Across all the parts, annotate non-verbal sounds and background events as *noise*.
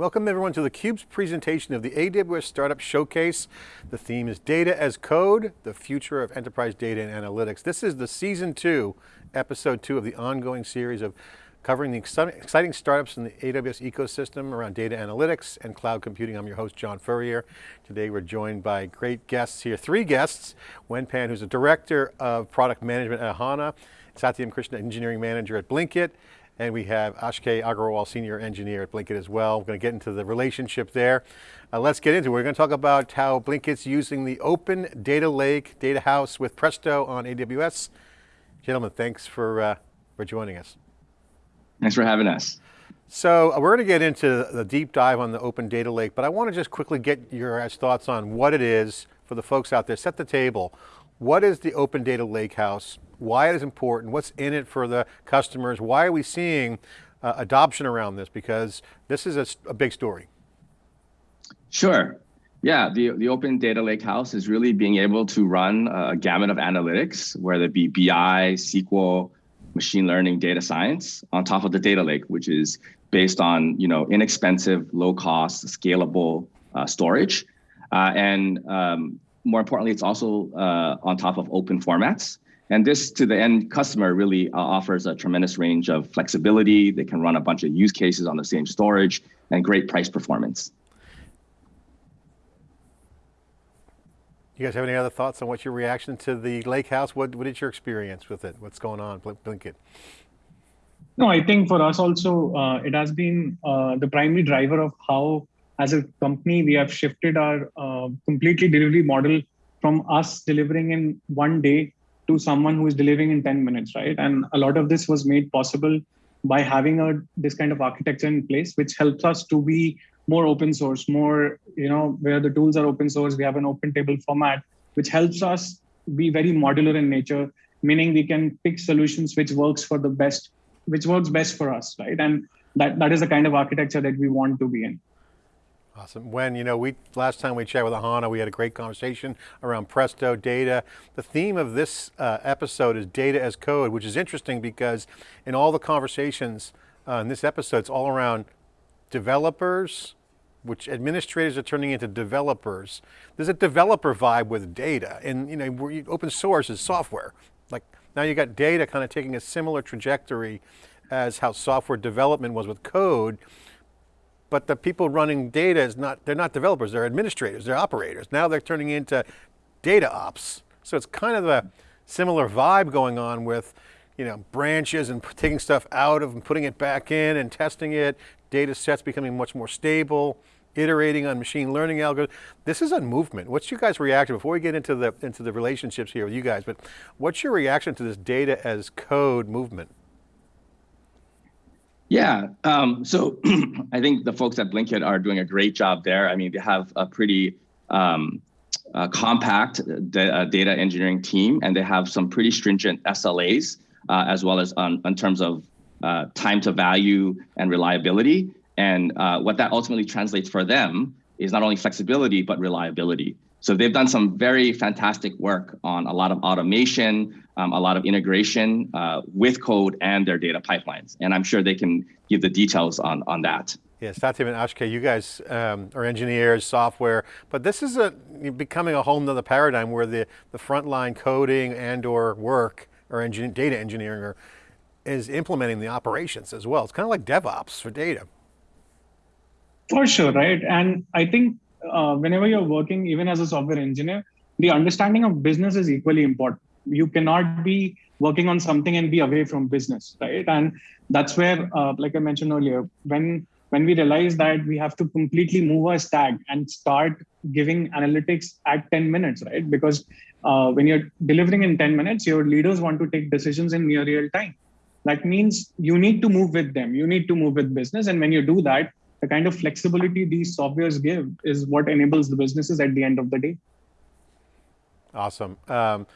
Welcome everyone to theCUBE's presentation of the AWS Startup Showcase. The theme is Data as Code, the future of enterprise data and analytics. This is the season two, episode two of the ongoing series of covering the exciting startups in the AWS ecosystem around data analytics and cloud computing. I'm your host, John Furrier. Today we're joined by great guests here, three guests. Wen Phan, who's a Director of Product Management at Ahana, Satyam Krishna, Engineering Manager at Blinkit, and we have Akshay Agrawal, Senior Engineer at Blinkit as well. We're going to get into the relationship there. Uh, let's get into it. We're going to talk about how Blinkit's using the open data lake, data house with Presto on AWS. Gentlemen, thanks for, uh, for joining us. Thanks for having us. So uh, we're going to get into the deep dive on the open data lake, but I want to just quickly get your guys' thoughts on what it is for the folks out there. Set the table. What is the open data lake house? Why it is important, what's in it for the customers, why are we seeing uh, adoption around this? Because this is a, a, big story. Sure. Yeah, the, the Open Data Lakehouse is really being able to run a gamut of analytics, whether it be BI, SQL, machine learning, data science, on top of the data lake, which is based on you know inexpensive, low cost, scalable uh, storage. Uh, and um, more importantly, it's also uh, on top of open formats. And this to the end customer really uh, offers a tremendous range of flexibility. They can run a bunch of use cases on the same storage and great price performance. You guys have any other thoughts on what's your reaction to the lake house? What, what is your experience with it? What's going on, Blinkit? No, I think for us also, uh, it has been uh, the primary driver of how, as a company, we have shifted our uh, completely delivery model from us delivering in one day to someone who is delivering in 10 minutes, right? And a lot of this was made possible by having a this kind of architecture in place, which helps us to be more open source, more, you know, where the tools are open source, we have an open table format, which helps us be very modular in nature, meaning we can pick solutions which works for the best, which works best for us, right? And that, that is the kind of architecture that we want to be in. Awesome. Wen, you know, we last time we chatted with Ahana, we had a great conversation around Presto data. The theme of this uh, episode is data as code, which is interesting because in all the conversations uh, in this episode, it's all around developers, which administrators are turning into developers. There's a developer vibe with data and, you know, open source is software. Like now you got data kind of taking a similar trajectory as how software development was with code but the people running data is not, they're not developers, they're administrators, they're operators. Now they're turning into data ops. So it's kind of a similar vibe going on with you know, branches and *laughs* taking stuff out of and putting it back in and testing it, data sets becoming much more stable, iterating on machine learning algorithms. This is a movement. What's your guys' reaction, before we get into the, into the relationships here with you guys, but what's your reaction to this data as code movement? Yeah, um, so *clears throat* I think the folks at Blinkit are doing a great job there. I mean, they have a pretty um, uh, compact uh, data engineering team, and they have some pretty stringent SLAs, uh, as well as on, in terms of uh, time to value and reliability. And uh, what that ultimately translates for them is not only flexibility, but reliability. So they've done some very fantastic work on a lot of automation, um, a lot of integration uh, with code and their data pipelines. And I'm sure they can give the details on, on that. Yes, Satyam and Akshay, you guys um, are engineers, software, but this is a, becoming a whole nother paradigm where the, the frontline coding and or work or engin data engineering are, is implementing the operations as well. It's kind of like DevOps for data. For sure, right? And I think uh, whenever you're working, even as a software engineer, the understanding of business is equally important. You cannot be working on something and be away from business, right? And that's where, uh, like I mentioned earlier, when when we realize that we have to completely move our stack and start giving analytics at 10 minutes, right? Because uh, when you're delivering in 10 minutes, your leaders want to take decisions in near real time. That means you need to move with them. You need to move with business. And when you do that, the kind of flexibility these softwares give is what enables the businesses at the end of the day. Awesome. Um,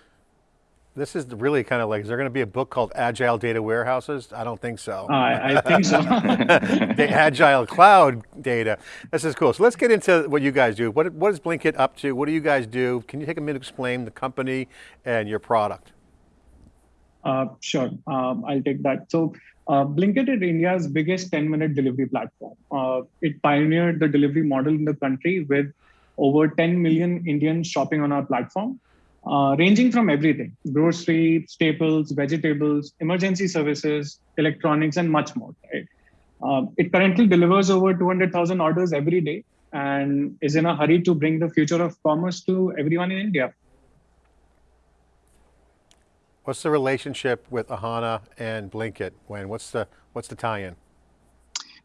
this is really kind of like, is there going to be a book called Agile Data Warehouses? I don't think so. Uh, I, think so. *laughs* the Agile Cloud Data. This is cool. So let's get into what you guys do. What, what is Blinkit up to? What do you guys do? Can you take a minute to explain the company and your product? Uh, sure, um, I'll take that. So uh, Blinkit is India's biggest 10-minute delivery platform. Uh, it pioneered the delivery model in the country with over 10 million Indians shopping on our platform, uh, ranging from everything, grocery, staples, vegetables, emergency services, electronics, and much more. Right? Uh, it currently delivers over 200,000 orders every day and is in a hurry to bring the future of commerce to everyone in India. What's the relationship with Ahana and Blinkit? Wen what's the what's the tie-in?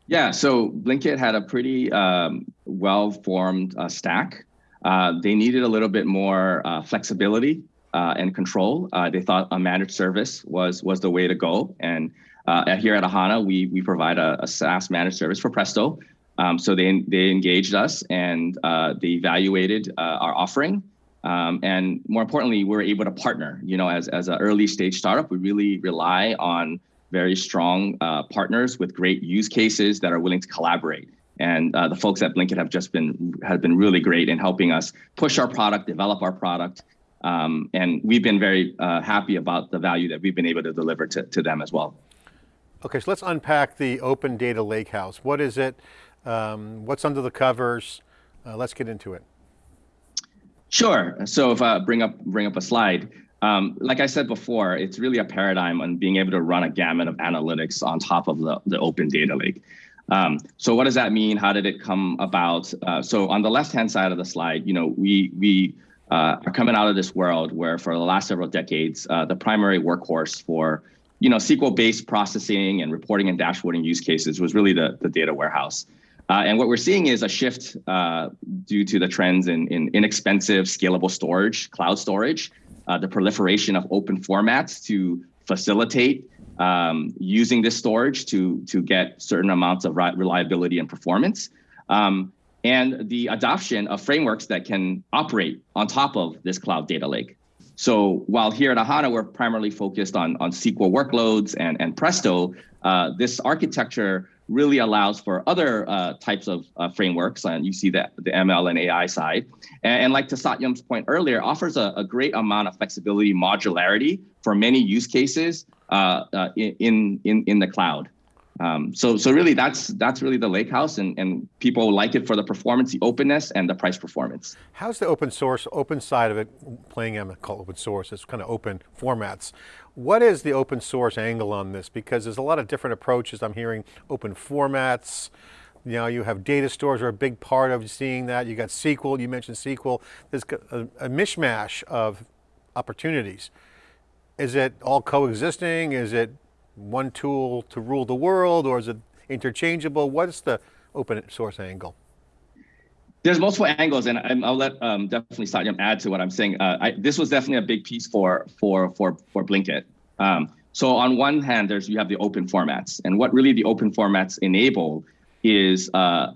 Yeah, so Blinkit had a pretty um, well-formed uh, stack. Uh, they needed a little bit more uh, flexibility uh, and control. Uh, they thought a managed service was was the way to go. And uh, here at Ahana, we we provide a, a SaaS managed service for Presto. Um, so they they engaged us and they evaluated our offering um, and more importantly, we're able to partner. You know, as as an early stage startup, we really rely on very strong uh, partners with great use cases that are willing to collaborate. And uh, the folks at Blinkit have just been have been really great in helping us push our product, develop our product, um, and we've been very uh, happy about the value that we've been able to deliver to, to them as well. Okay, so let's unpack the Open Data Lakehouse. What is it? Um, what's under the covers? Uh, let's get into it. Sure. So if I bring up bring up a slide, um, like I said before, it's really a paradigm on being able to run a gamut of analytics on top of the, the open data lake. Um, so what does that mean? How did it come about? Uh, so on the left-hand side of the slide, you know, we we uh, are coming out of this world where for the last several decades, uh, the primary workhorse for you know SQL-based processing and reporting and dashboarding use cases was really the the data warehouse. Uh, and what we're seeing is a shift uh, due to the trends in, in inexpensive, scalable storage, cloud storage, uh, the proliferation of open formats to facilitate um, using this storage to, to get certain amounts of reliability and performance, um, and the adoption of frameworks that can operate on top of this cloud data lake. So while here at Ahana, we're primarily focused on, on SQL workloads and, and Presto, uh, this architecture really allows for other uh, types of uh, frameworks, and you see that the ML and AI side. And, and like to Satyam's point earlier, offers a, a, great amount of flexibility, modularity for many use cases uh, uh in, in, in the cloud. Um, so, so really, that's that's really the Lakehouse, and, and people like it for the performance, the openness, and the price performance. How's the open source, open side of it playing in call open source? It's kind of open formats. What is the open source angle on this? Because there's a lot of different approaches. I'm hearing open formats. You know, you have data stores are a big part of seeing that. You got SQL. You mentioned SQL. There's a, a mishmash of opportunities. Is it all coexisting? Is it one tool to rule the world or is it interchangeable? What's the open source angle? There's multiple angles, and I'll let um, definitely Satyam add to what I'm saying. Uh, I, this was definitely a big piece for for for for Blinkit. Um, so on one hand, there's you have the open formats, and what really the open formats enable is uh,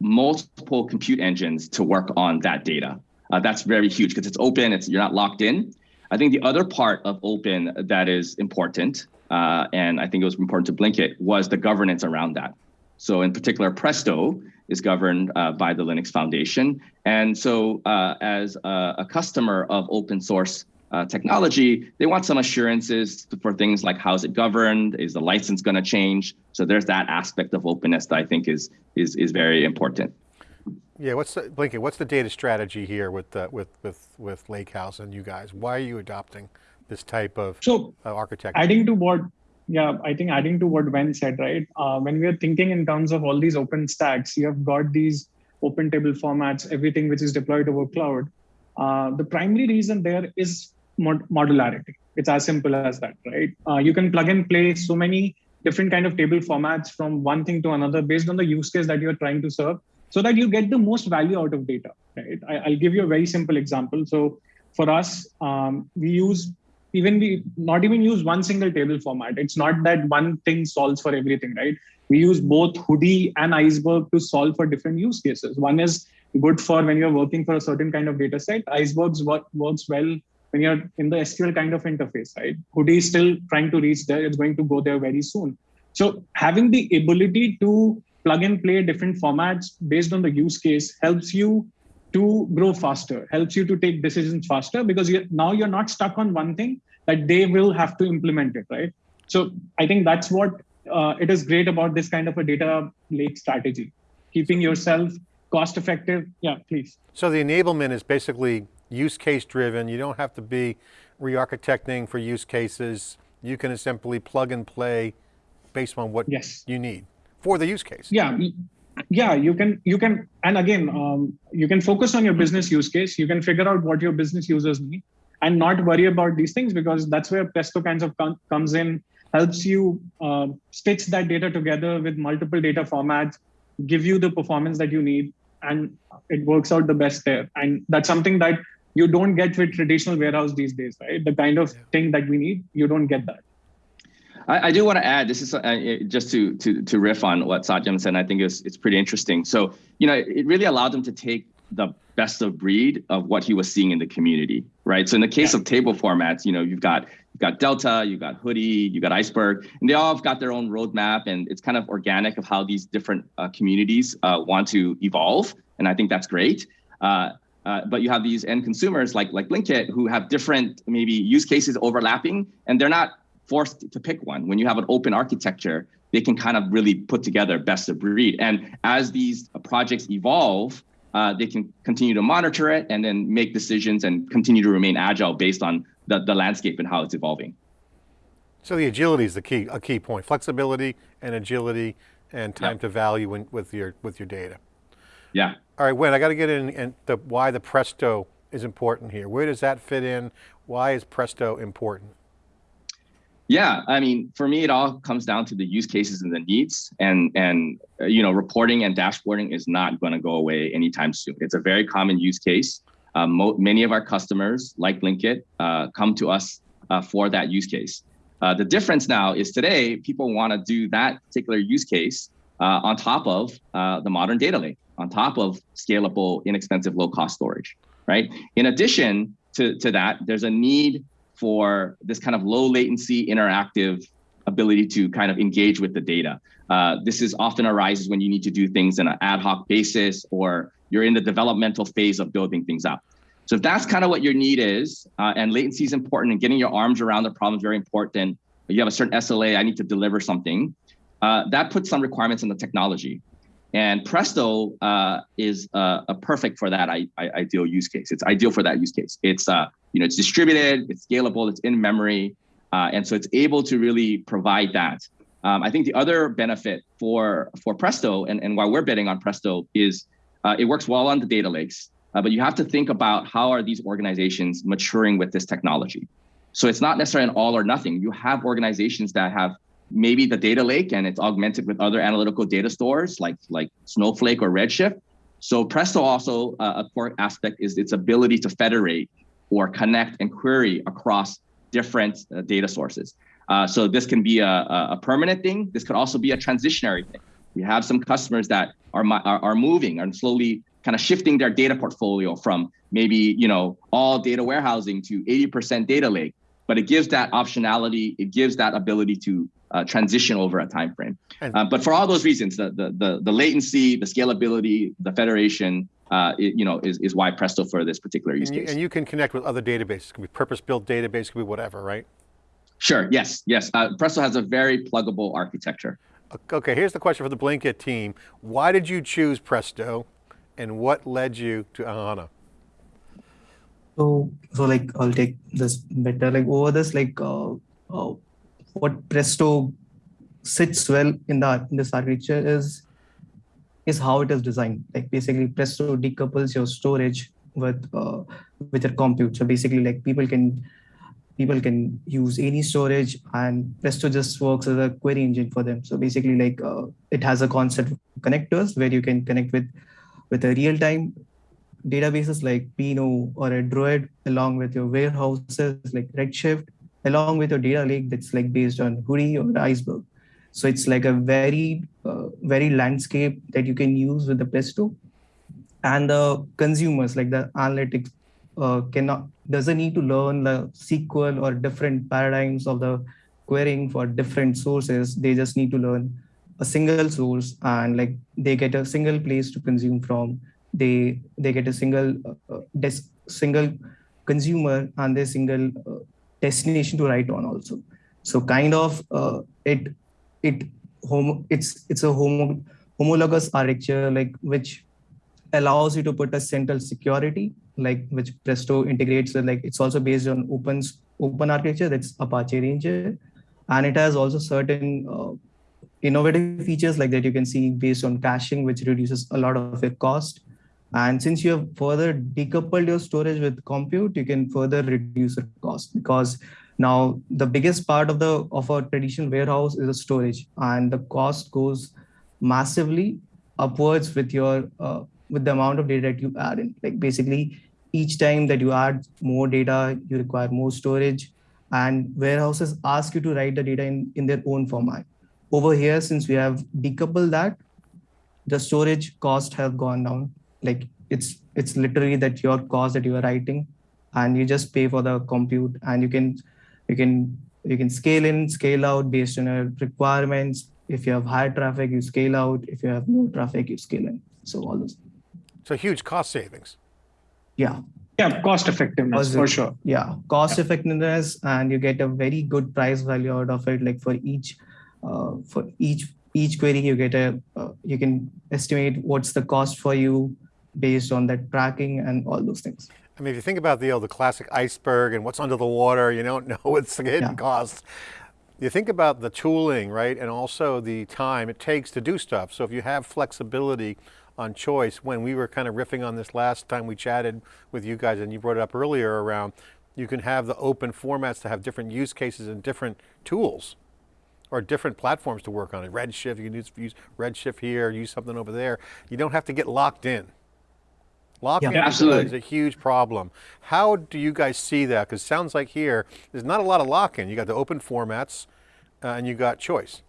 multiple compute engines to work on that data. Uh, that's very huge because it's open. It's you're not locked in. I think the other part of open that is important uh, and I think it was important to Blinkit, was the governance around that. So in particular, Presto is governed uh, by the Linux Foundation. And so uh, as a, a, customer of open source uh, technology, they want some assurances for things like how's it governed? Is the license going to change? So there's that aspect of openness that I think is, is, is very important. Yeah, what's the, Blinkit, what's the data strategy here with, with, with, with Lakehouse and you guys? Why are you adopting this type of so uh, architecture? Adding to what, yeah, I think adding to what Wen said, right? Uh, when we are thinking in terms of all these open stacks, you have got these open table formats, everything which is deployed over cloud. Uh, the primary reason there is mod modularity. It's as simple as that, right? Uh, you can plug and play so many different kind of table formats from one thing to another based on the use case that you're trying to serve so that you get the most value out of data, right? I, will give you a very simple example. So for us, um, we use even we not even use one single table format. It's not that one thing solves for everything, right? We use both Hudi and Iceberg to solve for different use cases. One is good for when you're working for a certain kind of data set. Icebergs work, works well when you're in the SQL kind of interface, right? Hudi is still trying to reach there. It's going to go there very soon. So having the ability to plug and play different formats based on the use case helps you to grow faster, helps you to take decisions faster because you're, now you're not stuck on one thing. That they will have to implement it, right? So I think that's what uh, it is great about this kind of a data lake strategy, keeping yourself cost effective. Yeah, please. So the enablement is basically use case driven. You don't have to be re-architecting for use cases. You can simply plug and play based on what yes. you need for the use case. Yeah, yeah, you can, you can, and again, um, you can focus on your business use case. You can figure out what your business users need and not worry about these things because that's where Presto kinds of com comes in, helps you uh, stitch that data together with multiple data formats, give you the performance that you need, and it works out the best there. And that's something that you don't get with traditional warehouse these days, right? The kind of yeah. thing that we need, you don't get that. I, I do want to add this is uh, just to to to riff on what Satyam said. I think it's it's pretty interesting. So you know, it really allowed them to take the best of breed of what he was seeing in the community, right? So in the case yeah. of table formats, you know, you've got you've got Delta, you've got Hudi, you've got Iceberg, and they all have got their own roadmap, and it's kind of organic of how these different uh, communities uh, want to evolve, and I think that's great. Uh, uh, but you have these end consumers like like Blinkit who have different maybe use cases overlapping, and they're not forced to pick one. When you have an open architecture, they can kind of really put together best of breed. And as these projects evolve, uh, they can continue to monitor it and then make decisions and continue to remain agile based on the, the landscape and how it's evolving. So the agility is the key, a key point. Flexibility and agility and time yep. to value in, with your with your data. Yeah. All right, Wen, I got to get in and the why the Presto is important here. Where does that fit in? Why is Presto important? Yeah, I mean, for me, it all comes down to the use cases and the needs, and and uh, you know, reporting and dashboarding is not going to go away anytime soon. It's a very common use case. Um, many of our customers, like Blinkit, uh, come to us uh, for that use case. Uh, the difference now is today, people want to do that particular use case uh, on top of uh, the modern data lake, on top of scalable, inexpensive, low-cost storage, right? In addition to, to that, there's a need for this kind of low latency interactive ability to kind of engage with the data. Uh, this is often arises when you need to do things in an ad hoc basis or you're in the developmental phase of building things up. So if that's kind of what your need is, uh, and latency is important and getting your arms around the problem is very important, you have a certain SLA, I need to deliver something, uh, that puts some requirements on the technology. And Presto uh, is uh, a perfect for that I, I, ideal use case. It's ideal for that use case. It's uh, you know it's distributed, it's scalable, it's in memory, uh, and so it's able to really provide that. Um, I think the other benefit for for Presto and, and why we're betting on Presto is uh, it works well on the data lakes, uh, but you have to think about how are these organizations maturing with this technology. So it's not necessarily an all or nothing. You have organizations that have maybe the data lake and it's augmented with other analytical data stores like like Snowflake or Redshift. So Presto also uh, a core aspect is its ability to federate or connect and query across different uh, data sources. Uh, so this can be a, a permanent thing. This could also be a transitionary thing. We have some customers that are, are, are moving and slowly kind of shifting their data portfolio from maybe you know all data warehousing to 80% data lake but it gives that optionality it gives that ability to uh, transition over a time frame. Uh, but for all those reasons, the, the, the, the latency, the scalability, the federation, uh, it, you know, is, is why Presto for this particular use and you, case. And you can connect with other databases. It could be purpose-built database, it could be whatever, right? Sure, yes, yes. Uh, Presto has a very pluggable architecture. Okay, here's the question for the Blinkit team. Why did you choose Presto and what led you to Ahana? So, so like, I'll take this better, like over this, like, uh, uh, what Presto sits well in the in this architecture is is how it is designed. Like basically, Presto decouples your storage with uh, with your compute. So basically, like people can people can use any storage, and Presto just works as a query engine for them. So basically, like uh, it has a concept of connectors where you can connect with with a real time databases like Pinot or a Druid along with your warehouses like Redshift along with your data lake that's like based on Hudi or Iceberg. So it's like a very, uh, very landscape that you can use with the Presto. And the consumers, like the analytics, uh, cannot doesn't need to learn the SQL or different paradigms of the querying for different sources. They just need to learn a single source and like they get a single place to consume from. They they get a single uh, desk, single consumer and their single uh, destination to write on also. So kind of uh, it it home it's it's a homo, homologous architecture like which allows you to put a central security like which Presto integrates with like it's also based on open open architecture that's Apache Ranger. And it has also certain uh, innovative features like that you can see based on caching which reduces a lot of your cost. And since you have further decoupled your storage with compute you can further reduce the cost because now the biggest part of the of a traditional warehouse is the storage and the cost goes massively upwards with your uh, with the amount of data that you add in like basically each time that you add more data you require more storage and warehouses ask you to write the data in, in their own format. Over here, since we have decoupled that, the storage cost have gone down. Like it's it's literally that your cost that you are writing, and you just pay for the compute, and you can you can you can scale in, scale out based on your requirements. If you have high traffic, you scale out. If you have low traffic, you scale in. So all those. So huge cost savings. Yeah yeah cost effectiveness for sure yeah cost yeah. effectiveness and you get a very good price value out of it like for each uh, for each each query you get a uh, you can estimate what's the cost for you based on that tracking and all those things I mean, if you think about the, you know, the classic iceberg and what's under the water, you don't *laughs* know what's the hidden yeah. costs. You think about the tooling, right? And also the time it takes to do stuff. So if you have flexibility on choice when we were kind of riffing on this last time we chatted with you guys and you brought it up earlier around you can have the open formats to have different use cases and different tools or different platforms to work on it. Redshift, you can use, use Redshift here, use something over there. You don't have to get locked in. Locking yeah, is, is a huge problem. How do you guys see that? Because sounds like here, there's not a lot of lock-in. You got the open formats uh, and you got choice.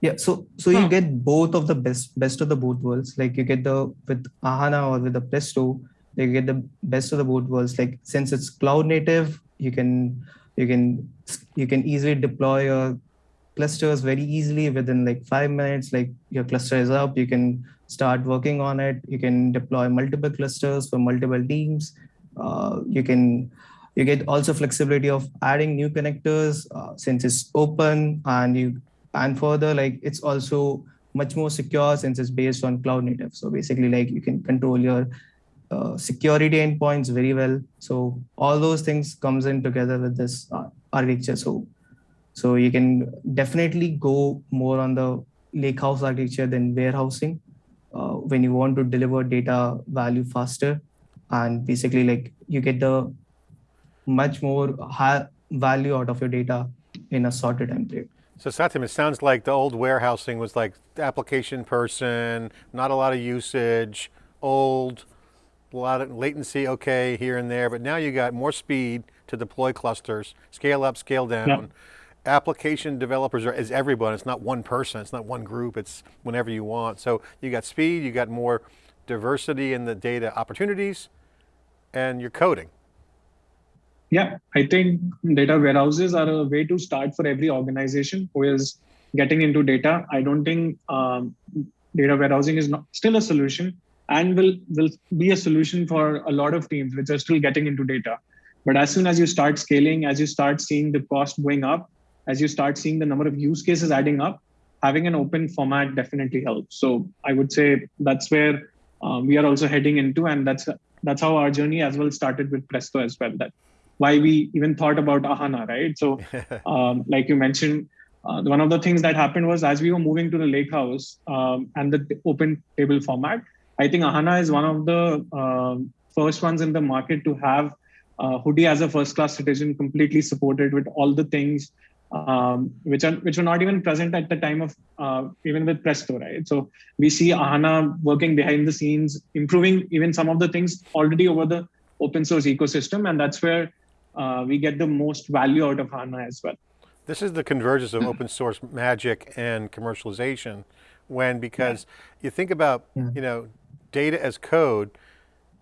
Yeah, so so huh. you get both of the best best of the both worlds. Like you get the with Ahana or with the Presto, you get the best of the both worlds. Like since it's cloud native, you can you can you can easily deploy your clusters very easily within like five minutes. Like your cluster is up, you can start working on it. You can deploy multiple clusters for multiple teams. Uh, you can you get also flexibility of adding new connectors uh, since it's open and you and further like it's also much more secure since it's based on cloud native so basically like you can control your uh, security endpoints very well so all those things comes in together with this uh, architecture so so you can definitely go more on the lakehouse architecture than warehousing uh, when you want to deliver data value faster and basically like you get the much more high value out of your data in a shorter time period so Satyam, it sounds like the old warehousing was like application person, not a lot of usage, old, a lot of latency, okay, here and there, but now you got more speed to deploy clusters, scale up, scale down. Yep. Application developers are is everyone, it's not one person, it's not one group, it's whenever you want. So you got speed, you got more diversity in the data opportunities, and you're coding. Yeah, I think data warehouses are a way to start for every organization who is getting into data. I don't think um, data warehousing is not, still a solution and will will be a solution for a lot of teams which are still getting into data. But as soon as you start scaling, as you start seeing the cost going up, as you start seeing the number of use cases adding up, having an open format definitely helps. So I would say that's where uh, we are also heading into, and that's that's how our journey as well started with Presto as well. That why we even thought about Ahana, right? So, *laughs* um, like you mentioned, uh, one of the things that happened was as we were moving to the lake house um, and the open table format, I think Ahana is one of the uh, first ones in the market to have uh, Hudi as a first class citizen completely supported with all the things um, which are which were not even present at the time of uh, even with Presto, right? So we see Ahana working behind the scenes, improving even some of the things already over the open source ecosystem, and that's where uh, we get the most value out of Ahana as well. This is the convergence of open source magic and commercialization when, because yeah. you think about, yeah. you know, data as code,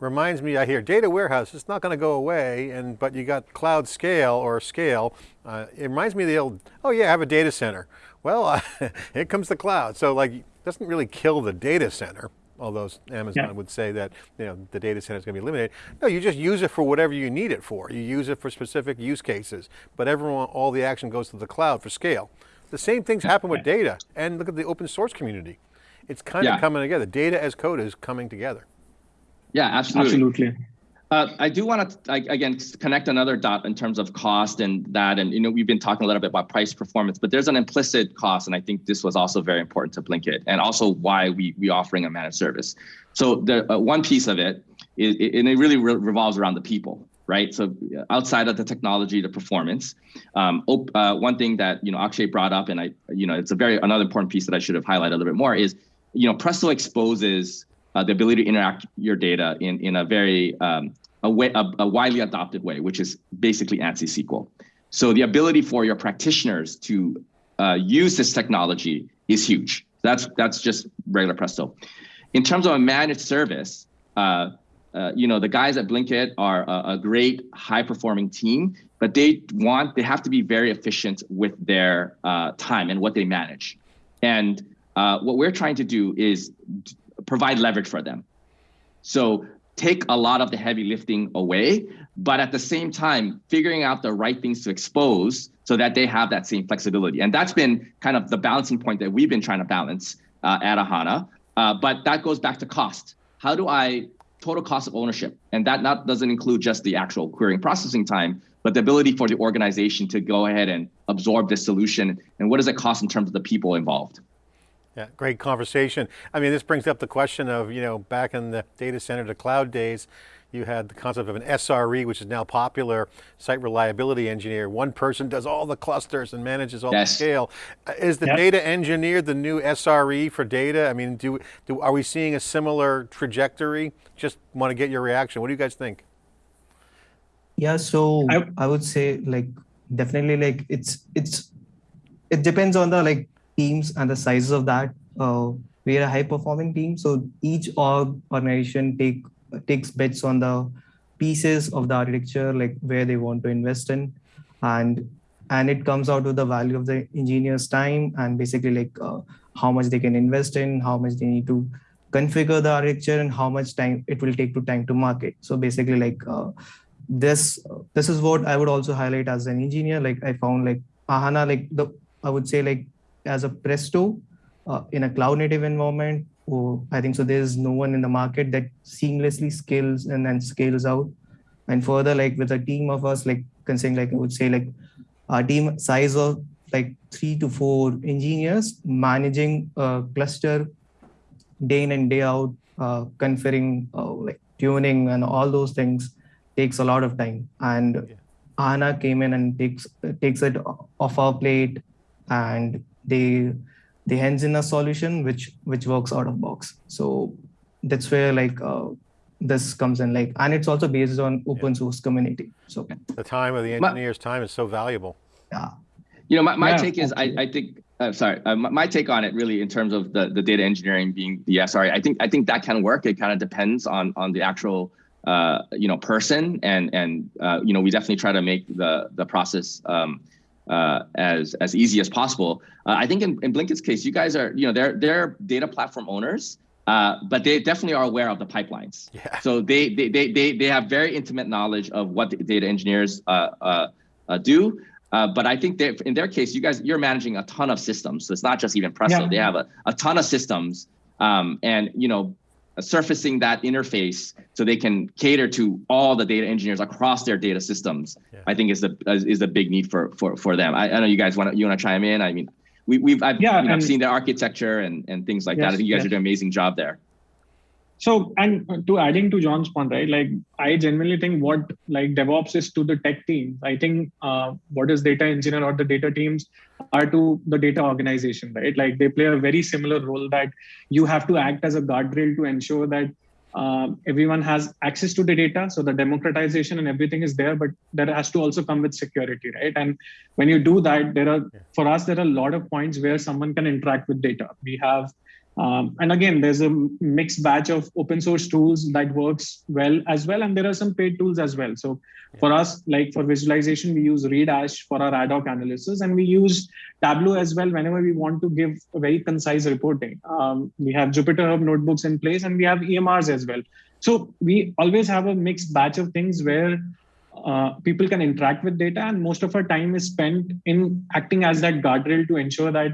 reminds me, I hear data warehouse, it's not going to go away, and but you got cloud scale or scale. Uh, it reminds me of the old, oh yeah, I have a data center. Well, *laughs* uh, here comes the cloud. So like, doesn't really kill the data center. although Amazon yeah. would say that you know, the data center is going to be eliminated. No, you just use it for whatever you need it for. You use it for specific use cases, but everyone, all the action goes to the cloud for scale. The same things happen with data, and look at the open source community. It's kind yeah. of coming together. Data as code is coming together. Yeah, absolutely. Absolutely. Uh, I do want to again connect another dot in terms of cost and that, and you know we've been talking a little bit about price performance, but there's an implicit cost, and I think this was also very important to Blinkit, and also why we we offering a managed service. So the uh, one piece of it is, and it really re revolves around the people, right? So outside of the technology, the performance, um, uh, one thing that you know Akshay brought up, and I you know it's a very another important piece that I should have highlighted a little bit more is you know Presto exposes uh, the ability to interact your data in in a very um, a, way, a, a widely adopted way, which is basically ANSI SQL. So the ability for your practitioners to uh, use this technology is huge. That's that's just regular Presto. In terms of a managed service, uh, uh, you know the guys at Blinkit are a, a, great, high-performing team, but they want they have to be very efficient with their uh, time and what they manage. And uh, what we're trying to do is provide leverage for them. So take a lot of the heavy lifting away, but at the same time, figuring out the right things to expose so that they have that same flexibility. And that's been kind of the balancing point that we've been trying to balance uh, at Ahana. Uh, but that goes back to cost. How do I total cost of ownership? And that not doesn't include just the actual querying processing time, but the ability for the organization to go ahead and absorb this solution. And what does it cost in terms of the people involved? Yeah, great conversation. I mean, this brings up the question of, you know, back in the data center to cloud days, you had the concept of an SRE, which is now popular, site reliability engineer. One person does all the clusters and manages all yes. the scale. Uh, is the yep. data engineer the new SRE for data? I mean, do, do are we seeing a similar trajectory? Just want to get your reaction. What do you guys think? Yeah, so I, I would say like definitely like it's it's it depends on the like teams and the sizes of that. Uh, we are a high performing team, so each org organization take takes bets on the pieces of the architecture, like where they want to invest in, and and it comes out to the value of the engineer's time and basically like uh, how much they can invest in, how much they need to configure the architecture, and how much time it will take to time to market. So basically, like uh, this this is what I would also highlight as an engineer. Like I found like Ahana, like the I would say like as a Presto uh, in a cloud native environment. Oh, I think so. There's no one in the market that seamlessly scales and then scales out. And further, like with a team of us, like considering, like I would say, like our team size of like three to four engineers managing a cluster day in and day out, uh, configuring, uh, like tuning and all those things takes a lot of time. And yeah. Ahana came in and takes takes it off our plate and they they hands in a solution which which works out of box. So that's where like uh, this comes in like and it's also based on open yeah. source community. So the time of the engineer's my, time is so valuable. Yeah. You know my, my yeah, take is I, I think uh, sorry uh, my, my, take on it really in terms of the, the data engineering being the SRE I think I think that can work. It kind of depends on on the actual uh, you know person and and uh, you know we definitely try to make the the process um, uh, as as easy as possible. Uh, I think in, in Blinkit's case, you guys are you know they're they're data platform owners, uh, but they definitely are aware of the pipelines. Yeah. So they, they they they they have very intimate knowledge of what the data engineers uh, uh, uh, do. but I think in their case, you guys you're managing a ton of systems. So it's not just even Presto. Yeah. They have a, a ton of systems, um, and you know surfacing that interface so they can cater to all the data engineers across their data systems yeah. i think is the is the big need for for for them i, I know you guys want to you want to chime in i mean we, we've I've, yeah, you know, seen the architecture and and things like yes, that i think you guys yes. are doing an amazing job there so and to adding to john's point right like i genuinely think what like devops is to the tech team. I think uh, what is data engineer or the data teams are to the data organization right? Like they play a very similar role that you have to act as a guardrail to ensure that uh, everyone has access to the data. So the democratization and everything is there but that has to also come with security right? And when you do that there are for us there are a lot of points where someone can interact with data. We have Um, and again, there's a mixed batch of open source tools that works well as well, and there are some paid tools as well. So for us, like for visualization, we use Redash for our ad hoc analysis, and we use Tableau as well whenever we want to give a very concise reporting. Um, we have Jupyter Hub notebooks in place, and we have EMRs as well. So we always have a mixed batch of things where uh, people can interact with data, and most of our time is spent in acting as that guardrail to ensure that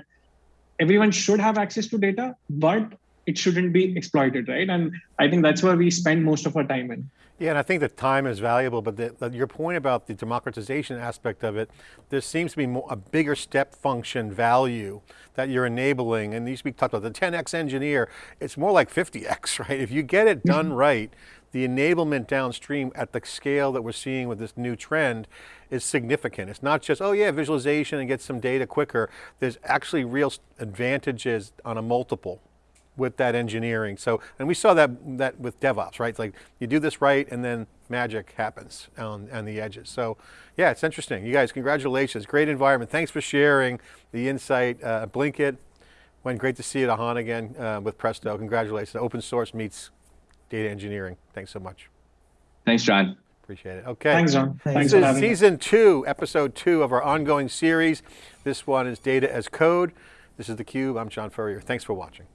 everyone should have access to data, but it shouldn't be exploited, right? And I think that's where we spend most of our time in. Yeah, and I think the time is valuable, but the, the, your point about the democratization aspect of it, there seems to be more, a bigger step function value that you're enabling, and these we talked about the 10x engineer, it's more like 50x, *laughs* right? If you get it done mm-hmm. right, the enablement downstream at the scale that we're seeing with this new trend is significant. It's not just, oh yeah, visualization and get some data quicker. There's actually real advantages on a multiple with that engineering. So, and we saw that, that with DevOps, right? It's like you do this right and then magic happens on, on the edges. So yeah, it's interesting. You guys, congratulations. Great environment. Thanks for sharing the insight. Uh, Blinkit, Wen great to see you at Ahana again uh, with Presto. Congratulations. Open source meets data engineering. Thanks so much. Thanks, John. Appreciate it. Okay. Thanks, John. Thanks This for is having us. season two, episode two of our ongoing series. This one is Data as Code. This is theCUBE, I'm John Furrier. Thanks for watching.